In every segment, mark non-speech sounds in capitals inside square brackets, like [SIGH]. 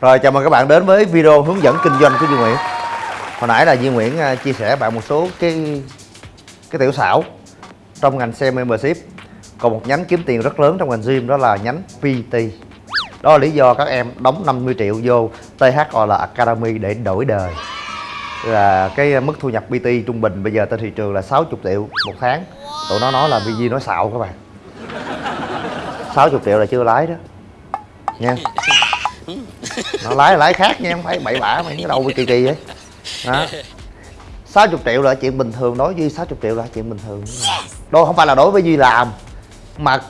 Rồi, chào mừng các bạn đến với video hướng dẫn kinh doanh của Duy Nguyễn. Hồi nãy là Duy Nguyễn à, chia sẻ bạn một số cái cái tiểu xảo trong ngành xe membership. Còn một nhánh kiếm tiền rất lớn trong ngành gym đó là nhánh PT Đó là lý do các em đóng 50 triệu vô THOL Academy để đổi đời. Là cái mức thu nhập PT trung bình bây giờ trên thị trường là 60 triệu một tháng. Tụi nó nói là VG nói xạo các bạn. 60 triệu là chưa lái đó. Nha. [LAUGHS] nó lái lái khác nha không phải bậy bạ mày cái đầu kỳ kỳ vậy. Đó. 60 triệu là chuyện bình thường đối với Duy 60 triệu là chuyện bình thường. Đó không phải là đối với Duy làm mà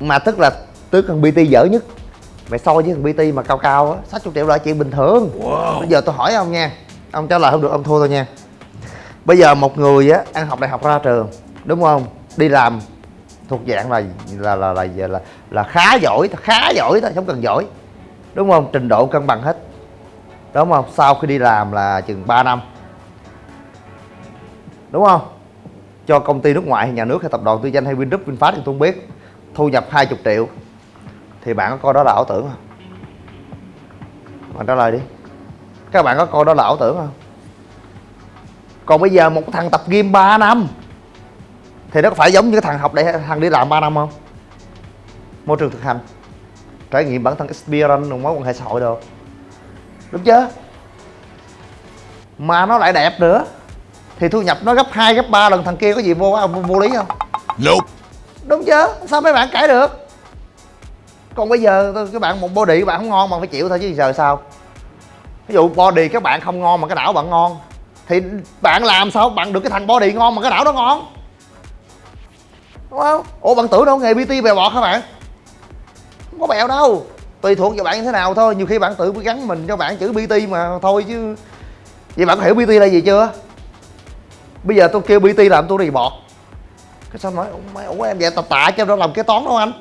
mà tức là tức thằng PT dở nhất. Mày so với thằng PT mà cao cao á 60 triệu là chuyện bình thường. Wow. bây giờ tôi hỏi ông nha ông trả lời không được ông thua thôi nha. Bây giờ một người á ăn học đại học ra trường đúng không? Đi làm thuộc dạng là là là là, là, là khá giỏi khá giỏi thôi không cần giỏi đúng không? Trình độ cân bằng hết. Đúng không? Sau khi đi làm là chừng 3 năm. Đúng không? Cho công ty nước ngoài hay nhà nước hay tập đoàn tư danh hay Vingroup Vinfast thì tôi không biết. Thu nhập 20 triệu. Thì bạn có coi đó là ảo tưởng không? Bạn trả lời đi. Các bạn có coi đó là ảo tưởng không? Còn bây giờ một thằng tập gym 3 năm. Thì nó có phải giống như cái thằng học để thằng đi làm 3 năm không? Môi trường thực hành trải nghiệm bản thân experience mối quan hệ xã hội được. Đúng chưa mà nó lại đẹp nữa. Thì thu nhập nó gấp 2, gấp 3 lần thằng kia có gì vô vô, vô lý không? Nope. đúng chưa sao mấy bạn cãi được? Còn bây giờ các bạn một body các bạn không ngon mà phải chịu thôi chứ giờ sao? Ví dụ body các bạn không ngon mà cái não bạn ngon thì bạn làm sao bạn được cái thằng body ngon mà cái não đó ngon? Đúng không? Ủa bạn tưởng đâu nghề bt bèo bọt hả bạn không có bèo đâu. Tùy thuộc vào bạn như thế nào thôi. Nhiều khi bạn tự gắn mình cho bạn chữ bt mà thôi chứ. Vậy bạn có hiểu bt là gì chưa? Bây giờ tôi kêu bt làm tôi đi bọt. Cái sao nói, ủa em vậy tập tạ cho nó làm kế toán đâu anh.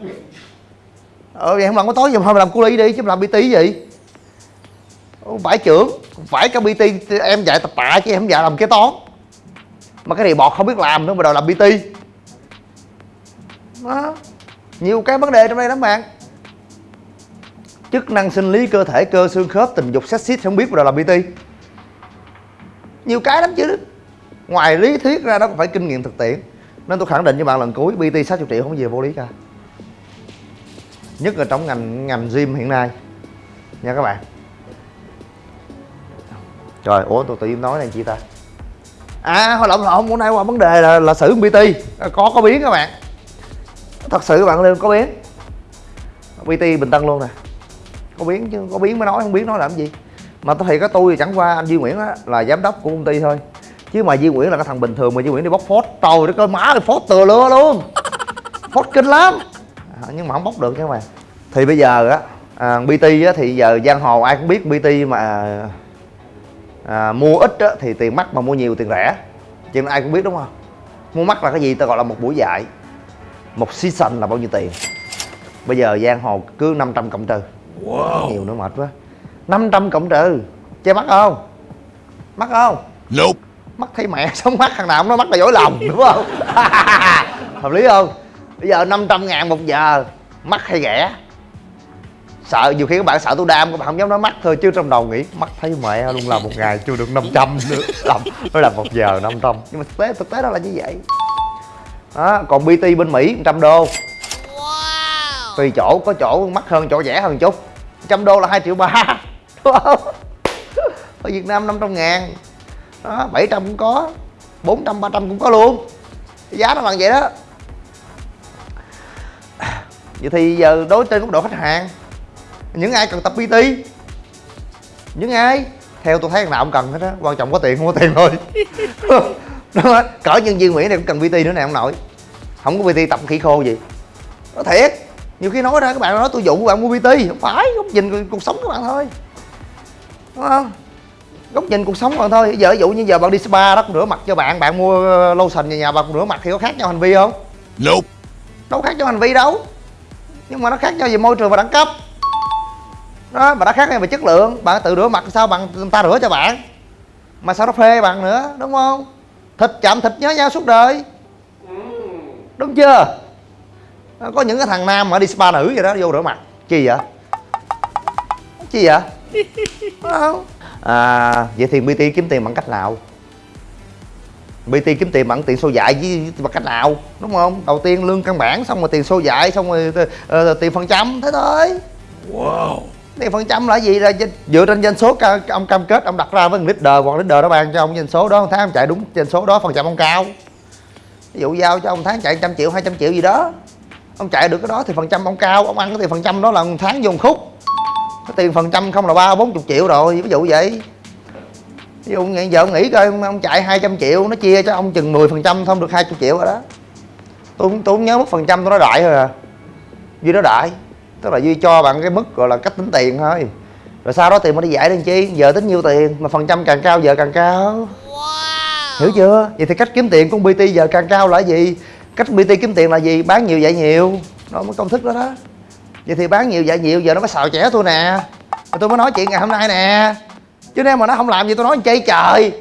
Ờ vậy không làm kế toán gì mà làm cu ly đi, chứ làm bt gì? Phải trưởng, phải cái bt em dạy tập tạ chứ em không dạy làm kế toán. Mà cái này bọt không biết làm nữa mà đòi làm bt đó nhiều cái vấn đề trong đây lắm bạn chức năng sinh lý cơ thể cơ xương khớp tình dục sexy không biết rồi là làm bt nhiều cái lắm chứ. Ngoài lý thuyết ra nó cũng phải kinh nghiệm thực tiễn. Nên tôi khẳng định với bạn lần cuối bt 60 triệu không có gì vô lý cả. Nhất là trong ngành ngành gym hiện nay. Nha các bạn. Rồi ủa, tôi tự nhiên nói này chị ta? À hồi lộn lộn hôm nay qua vấn đề là là xử dụng à, có có biến các bạn. Thật sự các bạn lên, có biến. Bt bình tân luôn nè có biến chứ có biến mới nói không biến nói làm gì. Mà tôi thì có tôi thì chẳng qua anh Duy Nguyễn á là giám đốc của công ty thôi. Chứ mà Duy Nguyễn là cái thằng bình thường mà Duy Nguyễn đi bóc phốt. Trời đất ơi má ơi phốt từa lưa luôn. [LAUGHS] Phốt kinh lắm. À, nhưng mà không bóc được chứ mà thì bây giờ á à, BT á thì giờ giang hồ ai cũng biết BT mà à, mua ít á thì tiền mắc mà mua nhiều tiền rẻ. Cho nên ai cũng biết đúng không? Mua mắc là cái gì? Ta gọi là một buổi dạy một season là bao nhiêu tiền? Bây giờ giang hồ cứ 500 cộng trừ wow. nhiều nữa mệt quá. 500 cộng trừ. Che mắt không? Mắt không? Nope. mắt thấy mẹ [LAUGHS] sống mắt thằng nào cũng nói mắt là dối lòng [LAUGHS] đúng không? [LAUGHS] Hợp lý không? Bây giờ 500 ngàn một giờ mắt hay ghẻ? Sợ nhiều khi các bạn sợ tôi đam các bạn không dám nói mắt thôi chứ trong đầu nghĩ mắt thấy mẹ luôn làm một ngày chưa được 500 nữa. Làm nó làm một giờ 500 nhưng mà thực tế thực tế đó là như vậy. Đó còn bt bên mỹ 100 đô tùy chỗ, có chỗ mắc hơn, chỗ rẻ hơn chút. Trăm đô là hai triệu ba. Đúng [LAUGHS] không ở việt nam 500 ngàn. Đó 700 cũng có 400 300 cũng có luôn. Giá nó bằng vậy đó. Vậy thì giờ đối trên góc độ khách hàng, những ai cần tập PT những ai? Theo tôi thấy thằng nào cũng cần hết á, quan trọng có tiền, không có tiền thôi. [LAUGHS] Cỡ nhân viên nguyễn này cũng cần PT nữa nè, ông nội. Không có PT tập khỉ khô gì. Nó thiệt nhiều khi nói ra các bạn nói tôi dụ các bạn mua PT không phải góc nhìn cuộc sống các bạn thôi. Đúng không? Góc nhìn cuộc sống các bạn thôi. Giờ ví dụ như giờ bạn đi spa đó cũng rửa mặt cho bạn bạn mua lotion về nhà bạn rửa mặt thì có khác nhau hành vi không? Nope. đâu khác nhau hành vi đâu. Nhưng mà nó khác nhau về môi trường và đẳng cấp. Đó mà nó khác nhau về chất lượng. Bạn tự rửa mặt sao bạn người ta rửa cho bạn. Mà sao nó phê bạn nữa đúng không? Thịt chạm thịt nhớ nhau suốt đời. Đúng chưa có những cái thằng nam mà đi spa nữ vậy đó vô rửa mặt. Chi vậy? Chi vậy? Không. À, vậy thì bt kiếm tiền bằng cách nào? Bt kiếm tiền bằng tiền số dạy với bằng cách nào? Đúng không? Đầu tiên lương căn bản xong rồi tiền số dạy xong rồi uh, tiền phần trăm. Thế thôi. Wow. Tiền phần trăm là gì? Là dựa trên doanh số ông cam kết ông đặt ra với leader hoặc leader đó ban cho ông doanh số đó. Tháng ông chạy đúng doanh số đó phần trăm ông cao. Ví dụ giao cho ông tháng chạy trăm triệu 200 triệu gì đó ông chạy được cái đó thì phần trăm ông cao ông ăn cái tiền phần trăm đó là một tháng vô một khúc. Cái tiền phần trăm không là ba bốn chục triệu rồi ví dụ vậy. Ví dụ giờ ông nghĩ coi ông chạy 200 triệu nó chia cho ông chừng 10 phần trăm không được 20 triệu rồi đó. Tôi tôi không nhớ mất phần trăm tôi nói đại thôi à. Duy đó đại tức là duy cho bạn cái mức gọi là cách tính tiền thôi. Rồi sau đó tiền mà đi giải lên chi? Giờ tính nhiêu tiền? Mà phần trăm càng cao giờ càng cao. Wow. hiểu chưa? Vậy thì cách kiếm tiền của bt giờ càng cao là gì cách bt kiếm tiền là gì? Bán nhiều dạy nhiều. Đó, mới công thức đó đó. Vậy thì bán nhiều dạy nhiều, giờ nó mới xào trẻ tôi nè. Tôi mới nói chuyện ngày hôm nay nè. Chứ nếu mà nó không làm gì tôi nói chơi trời.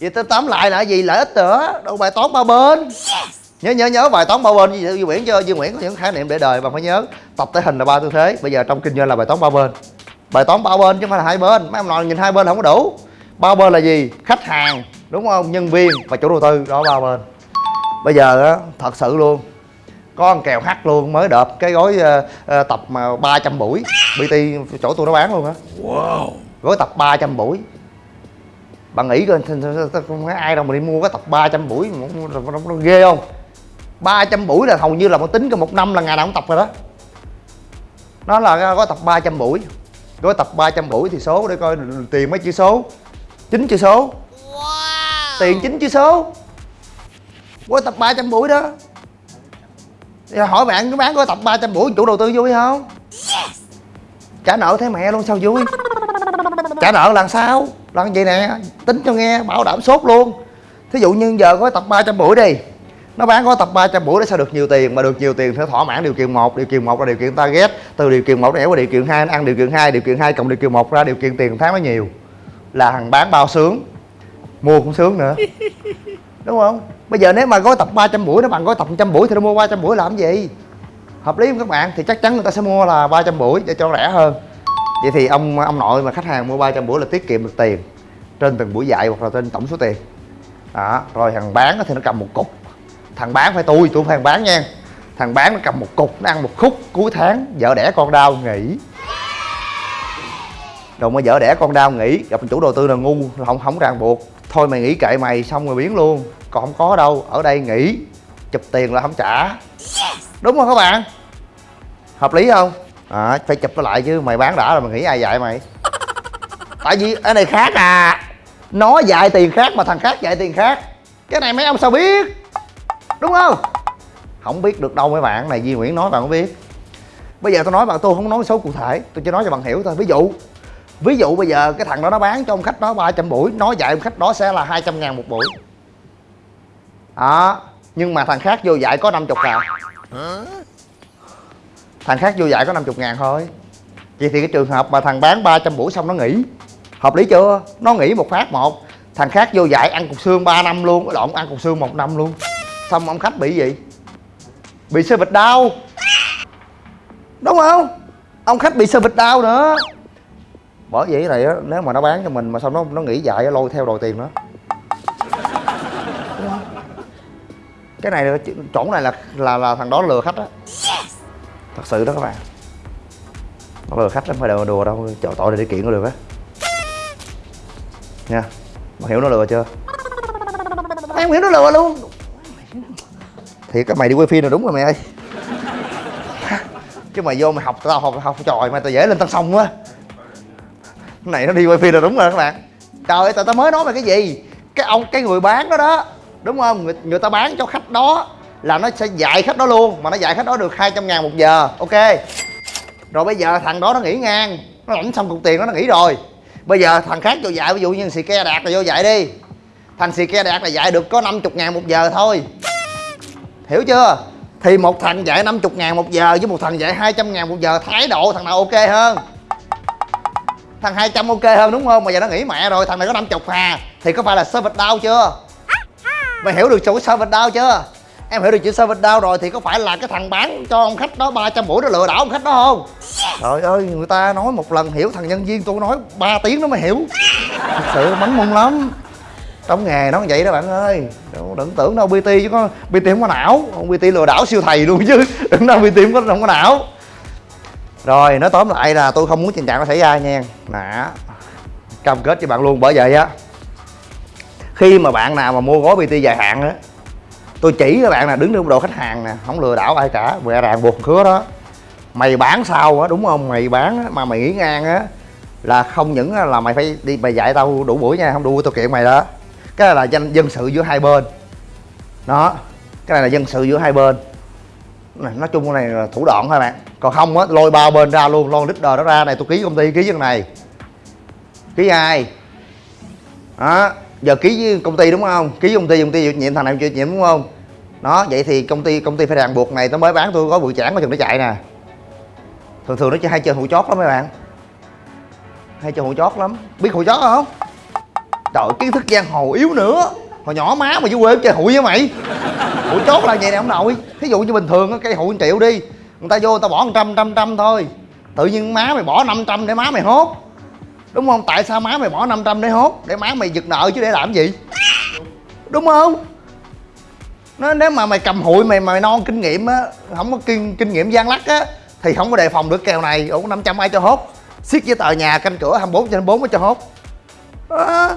Vậy tôi tóm lại là gì? Lợi ích nữa. Đâu bài toán ba bên. Nhớ nhớ nhớ bài toán ba bên. Với Duy Nguyễn cho, Duy Nguyễn có những khái niệm để đời mà phải nhớ. Tập thể hình là ba tư thế. Bây giờ trong kinh doanh là bài toán ba bên. Bài toán ba bên chứ không phải là hai bên. Mấy ông nội nhìn hai bên không có đủ. Ba bên là gì? Khách hàng, đúng không? Nhân viên và chủ đầu tư. Đó, ba bên bây giờ á thật sự luôn. Có con kèo hắt luôn mới đợp cái gói uh, uh, tập mà 300 buổi. Bt chỗ tôi nó bán luôn á. Wow. Gói tập 300 buổi. Bạn nghĩ coi không có ai đâu mà đi mua cái tập 300 buổi nó, nó, nó ghê không? 300 buổi là hầu như là một tính cái một năm là ngày nào cũng tập rồi đó. Nó là gói tập 300 buổi. Gói tập 300 buổi thì số để coi tiền mấy chữ số. Chín chữ số. Wow. tiền chín chữ số gói tập 300 buổi đó. Thì hỏi bạn có bán gói tập 300 buổi chủ đầu tư vui không? Trả nợ thấy mẹ luôn sao vui? Trả nợ là sao? Là vậy nè? Tính cho nghe bảo đảm sốt luôn. Thí dụ như giờ có tập 300 buổi đi nó bán có tập 300 buổi để sao được nhiều tiền? Mà được nhiều tiền phải thỏa mãn điều kiện một điều kiện một là điều kiện target từ điều kiện một để qua điều kiện hai ăn điều kiện hai điều kiện hai cộng điều kiện một ra điều kiện tiền tháng nó nhiều. Là thằng bán bao sướng mua cũng sướng nữa [LAUGHS] đúng không? Bây giờ nếu mà gói tập 300 buổi nó bằng gói tập 100 buổi thì nó mua 300 buổi làm gì? Hợp lý không các bạn? Thì chắc chắn người ta sẽ mua là 300 buổi để cho rẻ hơn. Vậy thì ông ông nội mà khách hàng mua 300 buổi là tiết kiệm được tiền trên từng buổi dạy hoặc là trên tổng số tiền. Đó, rồi thằng bán thì nó cầm một cục. Thằng bán phải tôi tôi phải thằng bán nha. Thằng bán nó cầm một cục, nó ăn một khúc, cuối tháng vợ đẻ con đau nghỉ. Rồi mà vợ đẻ con đau nghỉ, gặp chủ đầu tư là ngu, không không ràng buộc thôi mày nghỉ kệ mày xong rồi biến luôn. Còn không có đâu ở đây nghỉ. Chụp tiền là không trả. Đúng không các bạn? Hợp lý không? À, phải chụp nó lại chứ mày bán đã rồi mày nghĩ ai dạy mày? Tại vì cái này khác à. Nó dạy tiền khác mà thằng khác dạy tiền khác. Cái này mấy ông sao biết? Đúng không? Không biết được đâu mấy bạn này Di Nguyễn nói bạn không biết. Bây giờ tôi nói bạn tôi không nói số cụ thể tôi chỉ nói cho bạn hiểu thôi. Ví dụ ví dụ bây giờ cái thằng đó nó bán cho ông khách đó 300 buổi nó dạy ông khách đó sẽ là 200 ngàn một buổi. Đó nhưng mà thằng khác vô dạy có 50 ngàn, thằng khác vô dạy có 50 ngàn thôi. Vậy thì cái trường hợp mà thằng bán 300 buổi xong nó nghỉ hợp lý chưa? Nó nghỉ một phát một. Thằng khác vô dạy ăn cục xương 3 năm luôn cái lộn ăn cục xương một năm luôn. Xong ông khách bị gì? Bị sơ vịt đau. Đúng không? Ông khách bị sơ vịt đau nữa bởi vậy này á nếu mà nó bán cho mình mà xong nó nó nghỉ dạy lôi theo đòi tiền nữa cái này là chỗ này là là là thằng đó lừa khách á. Thật sự đó các bạn. Nó lừa khách không phải đùa đùa đâu chọn tội để kiện có được á. Nha mày hiểu nó lừa chưa? Mày không hiểu nó lừa luôn. Thì các mày đi quay phim là đúng rồi mày ơi. Chứ mày vô mày học tao học học tròi mà tao dễ lên tao xong quá. cái này nó đi quay phim là đúng rồi các bạn. Trời ơi tao mới nói mày cái gì? Cái ông cái người bán đó đó đúng không? Người, người ta bán cho khách đó là nó sẽ dạy khách đó luôn mà nó dạy khách đó được 200 ngàn một giờ ok? Rồi bây giờ thằng đó nó nghỉ ngang nó lãnh xong cục tiền đó nó nghỉ rồi. Bây giờ thằng khác vô dạy ví dụ như xì ke đạt là vô dạy đi. Thằng xì ke đạt là dạy được có 50 ngàn một giờ thôi. Hiểu chưa? Thì một thằng dạy 50 ngàn một giờ với một thằng dạy 200 ngàn một giờ thái độ thằng nào ok hơn? Thằng 200 ok hơn đúng không? Mà giờ nó nghỉ mẹ rồi, thằng này có 50 hà. Thì có phải là server đau chưa? Mày hiểu được chữ server đau chưa? Em hiểu được chữ server đau rồi, thì có phải là cái thằng bán cho ông khách đó 300 buổi nó lừa đảo ông khách đó không? Trời ơi, người ta nói một lần hiểu, thằng nhân viên tôi nói 3 tiếng nó mới hiểu. Thật sự bắn mông lắm. Trong nghề nó vậy đó bạn ơi. Đừng tưởng đâu bt chứ có bt không có não. Bt lừa đảo siêu thầy luôn chứ. Đừng đâu bt không có không có não rồi nói tóm lại là tôi không muốn tình trạng nó xảy ra nha. Nè cam kết cho bạn luôn bởi vậy á khi mà bạn nào mà mua gói bt dài hạn á tôi chỉ các bạn là đứng trong độ khách hàng nè không lừa đảo ai cả mẹ ràng buộc khứa đó. Mày bán sao á đúng không? Mày bán á, mà mày nghĩ ngang á là không những là mày phải đi mày dạy tao đủ buổi nha không đủ tao kiện mày đó. Cái này là dân dân sự giữa hai bên. Đó cái này là dân sự giữa hai bên này, nói chung cái này là thủ đoạn thôi bạn. Còn không á lôi bao bên ra luôn lôi leader đó ra. Này tôi ký công ty ký cái này. Ký ai? Đó giờ ký với công ty đúng không? Ký công ty công ty chịu nhiệm thằng này chịu nhiệm đúng không? Đó vậy thì công ty công ty phải ràng buộc này nó mới bán tôi có bụi chản mà chừng nó chạy nè. Thường thường nó chỉ hay chơi hụi chót lắm mấy bạn. Hay chơi hụi chót lắm. Biết hụi chót không? Trời kiến thức giang hồ yếu nữa. Hồi nhỏ má mà dưới quê chơi hụi với mày ủa, chốt là vậy nè, ông nội. Thí dụ như bình thường cây hụi triệu đi, người ta vô, người ta bỏ một trăm trăm trăm thôi. Tự nhiên má mày bỏ 500 để má mày hốt. Đúng không? Tại sao má mày bỏ 500 để hốt? Để má mày giật nợ chứ để làm gì? Đúng không? Nó nếu mà mày cầm hụi mày mày non kinh nghiệm á, không có kinh kinh nghiệm gian lắc á, thì không có đề phòng được kèo này. Ủa 500 ai cho hốt? Xiết với tờ nhà canh cửa 24 trên 24 mới cho hốt. Đó.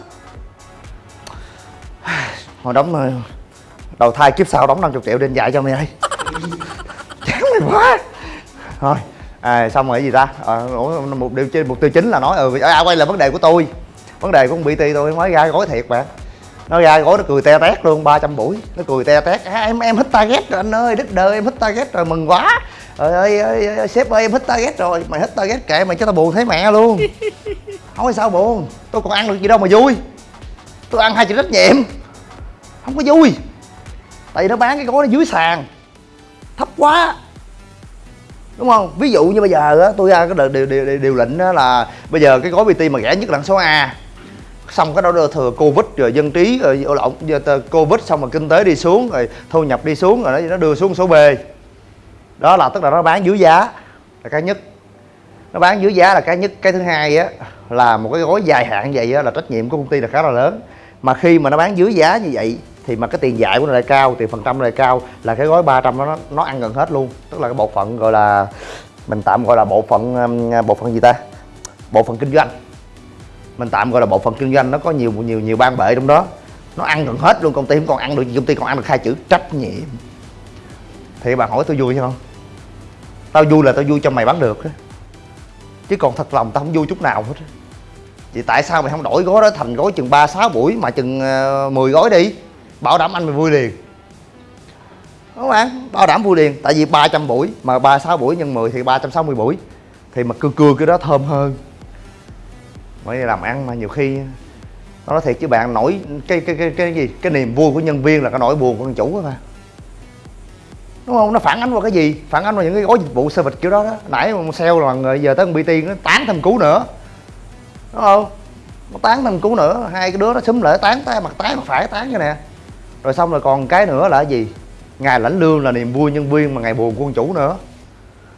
hồi đóng rồi đầu thai kiếp sau đóng 50 triệu đền dạy cho mày ơi. [LAUGHS] Chán mày quá. Thôi à, xong rồi cái gì ta? À, một điều trên mục tiêu chính là nói ừ à, quay lại vấn đề của tôi. Vấn đề của con bt tôi mới ra gói thiệt mà. Nó ra gói nó cười te tét luôn 300 buổi nó cười te tét. À, em em hit target rồi anh ơi đích đời em hit target rồi mừng quá. Trời ơi, ơi, ơi sếp ơi em hit target rồi mày hit target kệ mày cho tao buồn thấy mẹ luôn. [LAUGHS] Không có sao buồn tôi còn ăn được gì đâu mà vui. Tôi ăn hai chữ trách nhiệm không có vui tại vì nó bán cái gói nó dưới sàn. Thấp quá. Đúng không? Ví dụ như bây giờ á tôi ra cái điều, điều, điều, điều lệnh đó là bây giờ cái gói bt mà rẻ nhất là số a. Xong cái đó thừa covid rồi dân trí rồi lộn covid xong rồi kinh tế đi xuống rồi thu nhập đi xuống rồi nó nó đưa xuống số b. Đó là tức là nó bán dưới giá là cái nhất. Nó bán dưới giá là cái nhất. Cái thứ hai á là một cái gói dài hạn vậy á là trách nhiệm của công ty là khá là lớn. Mà khi mà nó bán dưới giá như vậy thì mà cái tiền giải của nó lại cao, tiền phần trăm lại cao, là cái gói 300 nó nó ăn gần hết luôn. Tức là cái bộ phận gọi là, mình tạm gọi là bộ phận um, bộ phận gì ta? Bộ phận kinh doanh. Mình tạm gọi là bộ phận kinh doanh, nó có nhiều nhiều nhiều ban bệ trong đó. Nó ăn gần hết luôn, công ty không còn ăn được công ty còn ăn được hai chữ trách nhiệm. Thì bạn hỏi tôi vui không? Tao vui là tao vui cho mày bán được chứ còn thật lòng tao không vui chút nào hết vậy tại sao mày không đổi gói đó thành gói chừng ba, sáu buổi mà chừng ờ, 10 gói đi? Bảo đảm anh mày vui liền. Đúng không bạn bảo đảm vui liền. Tại vì 300 buổi, mà ba sáu buổi nhân 10 thì 360 buổi. Thì mà cưa cưa cái đó thơm hơn. Mới làm ăn mà nhiều khi nó nói thiệt chứ bạn, nổi cái cái cái cái gì? Cái niềm vui của nhân viên là cái nỗi buồn của con chủ mà. Đúng không? Nó phản ánh vào cái gì? Phản ánh vào những cái gói dịch vụ service kiểu đó đó. Nãy mà sale là người giờ tới con bt nó tán thêm cú nữa. Đúng không? Nó tán thêm cú nữa, hai cái đứa nó xúm lại tán, tay mặt tái, mặt phải tán như nè rồi xong rồi còn cái nữa là gì? Ngày lãnh lương là niềm vui nhân viên mà ngày buồn của chủ nữa.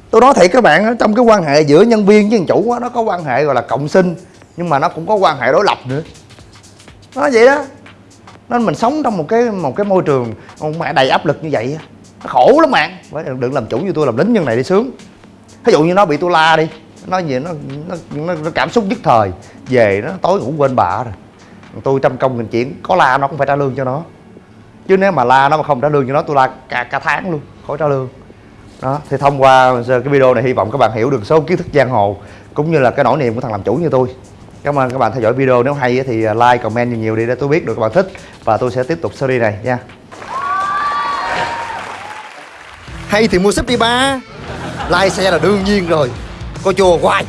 Tôi nói thiệt các bạn trong cái quan hệ giữa nhân viên với con chủ nó có quan hệ gọi là cộng sinh nhưng mà nó cũng có quan hệ đối lập nữa. Nó vậy đó. Nên mình sống trong một cái một cái môi trường ông mẹ đầy áp lực như vậy nó khổ lắm bạn. Đừng làm chủ như tôi làm lính nhân này đi sướng. Ví dụ như nó bị tôi la đi nó gì nó nó, nó, nó cảm xúc nhất thời. Về nó tối ngủ quên bà rồi. Tôi trăm công nghìn chuyện có la nó cũng phải trả lương cho nó chứ nếu mà la nó mà không trả lương cho nó tôi la cả, cả tháng luôn khỏi trả lương. Đó thì thông qua cái video này hy vọng các bạn hiểu được số kiến thức giang hồ cũng như là cái nỗi niềm của thằng làm chủ như tôi. Cảm ơn các bạn theo dõi video nếu hay thì à, like comment nhiều nhiều đi để tôi biết được các bạn thích. Và tôi sẽ tiếp tục series này nha. Hay thì mua súp đi ba like xe là đương nhiên rồi. Coi chùa hoài.